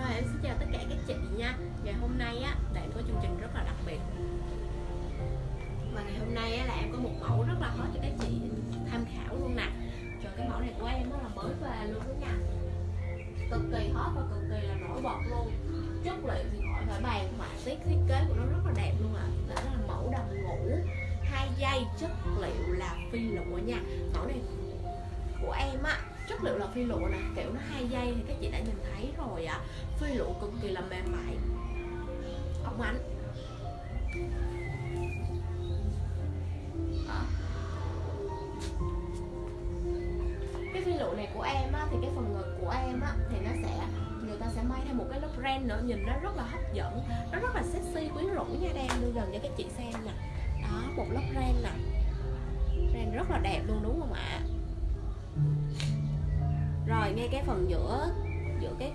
Rồi, em xin chào tất cả các chị nha. Ngày hôm nay á là em có chương trình rất là đặc biệt. Và ngày hôm nay á là em có một mẫu rất là hot cho các chị tham khảo luôn nè. Trời, cái mẫu này của em nó là mới về luôn đó nha. Cực kỳ hot và cực kỳ là nổi bật luôn. Chất liệu thì khỏi phải bàn, họa tiết, thiết kế của nó rất là đẹp luôn ạ. À. Đó là mẫu đầm ngủ hai dây chất liệu là phi lụa nha. Mẫu này của em á chất liệu là phi lụa nè, kiểu nó hai dây thì các chị đã nhìn thấy rồi ạ. À. phi lụa cực kỳ là mềm mại. Ống ánh. Cái phi lụa này của em á, thì cái phần ngực của em á, thì nó sẽ, người ta sẽ may thêm một cái lớp ren nữa, nhìn nó rất là hấp dẫn. Nó rất là sexy, quyến rũ nha đang đưa gần cho các chị xem nè. Đó, một lớp ren nè. Ren rất là đẹp luôn, đúng không ạ? Rồi ngay cái phần giữa giữa cái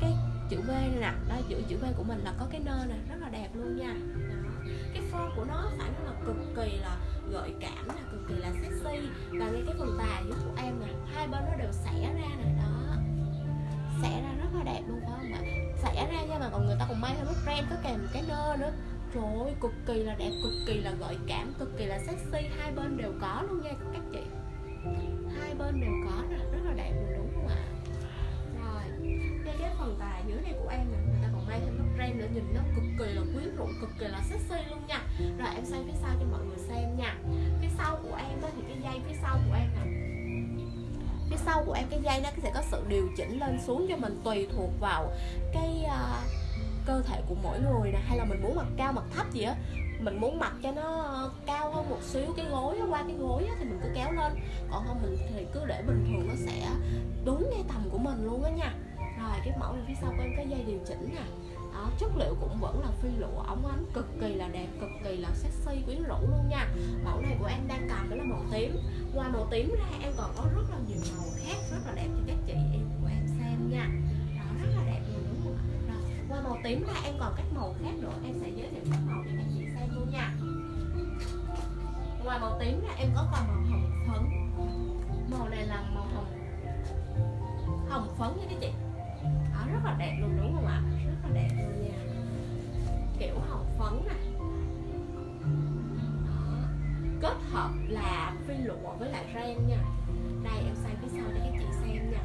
cái chữ V này nè. Đó giữa chữ V của mình là có cái nơ nè rất là đẹp luôn nha. Đó. cái form của nó phải nói là cực kỳ là gợi cảm là cực kỳ là sexy. Và ngay cái phần tà dưới của em nè hai bên nó đều xẻ ra nè. Đó. Xẻ ra rất là đẹp luôn phải không ạ? Xẻ ra nha mà còn người ta còn may thêm nút ren có kèm cái nơ nữa. Trời ơi cực kỳ là đẹp cực kỳ là gợi cảm cực kỳ là sexy. Hai bên đều có luôn cái dưới này của em này, người ta còn may thêm mắt ren nữa nhìn nó cực kỳ là quyến rũ cực kỳ là sexy luôn nha. Rồi em xoay phía sau cho mọi người xem nha. Phía sau của em đó thì cái dây phía sau của em nè. Phía sau của em cái dây nó sẽ có sự điều chỉnh lên xuống cho mình tùy thuộc vào cái uh, cơ thể của mỗi người nè. Hay là mình muốn mặc cao mặc thấp gì á. Mình muốn mặc cho nó ờ, cao hơn một xíu cái gối qua cái gối thì mình cứ kéo lên. Còn không mình thì cứ để bình thường nó sẽ đúng ngay tầm của mình luôn á nha rồi, cái mẫu này phía sau của em cái dây điều chỉnh nè. Đó, chất liệu cũng vẫn là phi lụa ống ánh, cực kỳ là đẹp, cực kỳ là sexy, quyến rũ luôn nha. Mẫu này của em đang cầm đó là màu tím. Ngoài màu tím ra, em còn có rất là nhiều màu khác rất là đẹp cho các chị em của em xem nha. Đó, rất là đẹp luôn, đúng không ạ? Qua màu tím ra, em còn các màu khác nữa. Em sẽ giới thiệu các màu cho các chị xem luôn nha. Ngoài màu tím ra, em có còn màu hồng phấn. Màu này là màu hồng phấn nè kết hợp là phi lụa với lại ren nha. Đây, em xoay phía sau để các chị xem nha.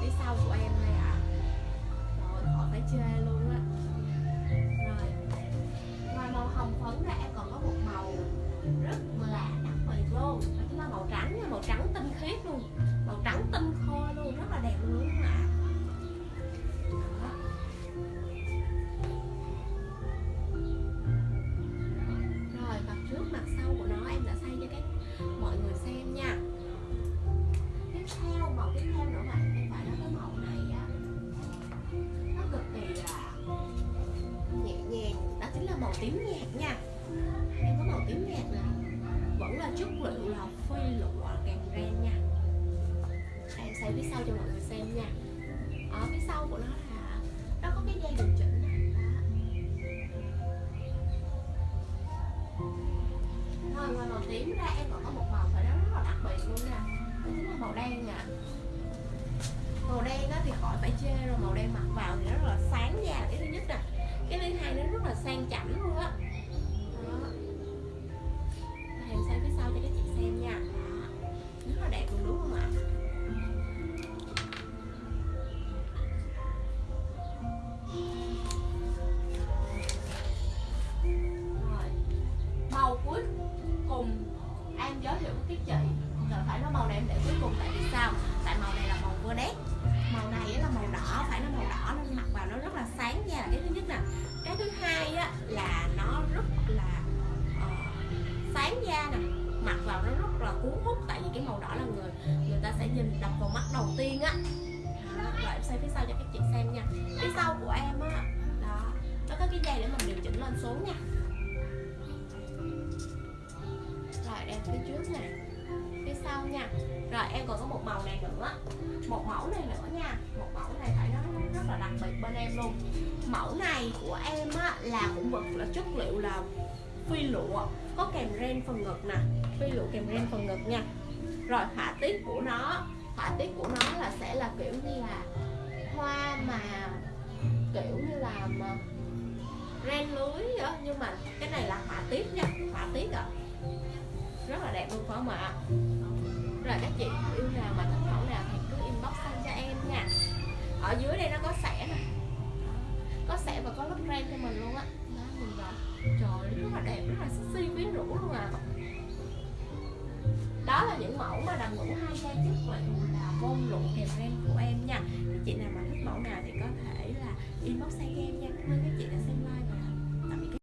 Phía sau của em đây ạ. À. rồi khỏi phải chê luôn á. Màu tím nhạt nha. Em có màu tím nhạt này vẫn là chất liệu là phi lụa càng ren nha. Em sẽ phía sau cho mọi người xem nha. Ở phía sau của nó là, nó có cái dây điều chỉnh Đó. rồi ngoài màu tím ra, em còn có một màu phải nói rất là đặc biệt luôn nha. Đó chính là màu đen nha màu đen đó thì khỏi phải chê rồi, màu đen mặc vào thì nó rất là sáng da cái thứ nhất nè cái thứ hai nó rất là sang chảnh luôn á. Đó. em xoay phía sau cho các chị xem nha. Đó. rất là đẹp luôn, đúng không ạ? Rồi. Màu cuối cùng em giới thiệu với các chị là phải nói màu này em để cuối cùng tại vì sao? Tại màu này là màu vừa nét mặt vào nó rất là cuốn hút tại vì cái màu đỏ là người người ta sẽ nhìn đập vào mắt đầu tiên á. Đó, rồi em xoay phía sau cho các chị xem nha. Phía sau của em á đó nó có cái dây để mình điều chỉnh lên xuống nha. Rồi đem phía trước nè phía sau nha. Rồi em còn có một màu này nữa một mẫu này nữa nha. Một mẫu này phải nói nó rất là đặc biệt bên em luôn. Mẫu này của em á là cũng vật là chất liệu là phi lụa có kèm ren phần ngực nè. Phi lụa kèm ren phần ngực nha. Rồi họa tiết của nó, họa tiết của nó là sẽ là kiểu như là hoa mà kiểu như là mà ren lưới đó nhưng mà cái này là họa tiết nha, họa tiết ạ. Rất là đẹp luôn phải không ạ? Rồi các chị, yêu nào mà thích mẫu nào thì cứ inbox sang cho em nha. Ở dưới đây nó có sẻ nè. Có sẻ và có lớp ren cho mình luôn á. Đó nhìn vào. Trời rất là đẹp, rất là sexy quyến rũ luôn à. Đó là những mẫu mà đầm ngủ hai trang chất liệu là bông lụa kèm ren của em nha. Các chị nào mà thích mẫu nào thì có thể là inbox sang em nha. Cảm ơn các chị đã xem live và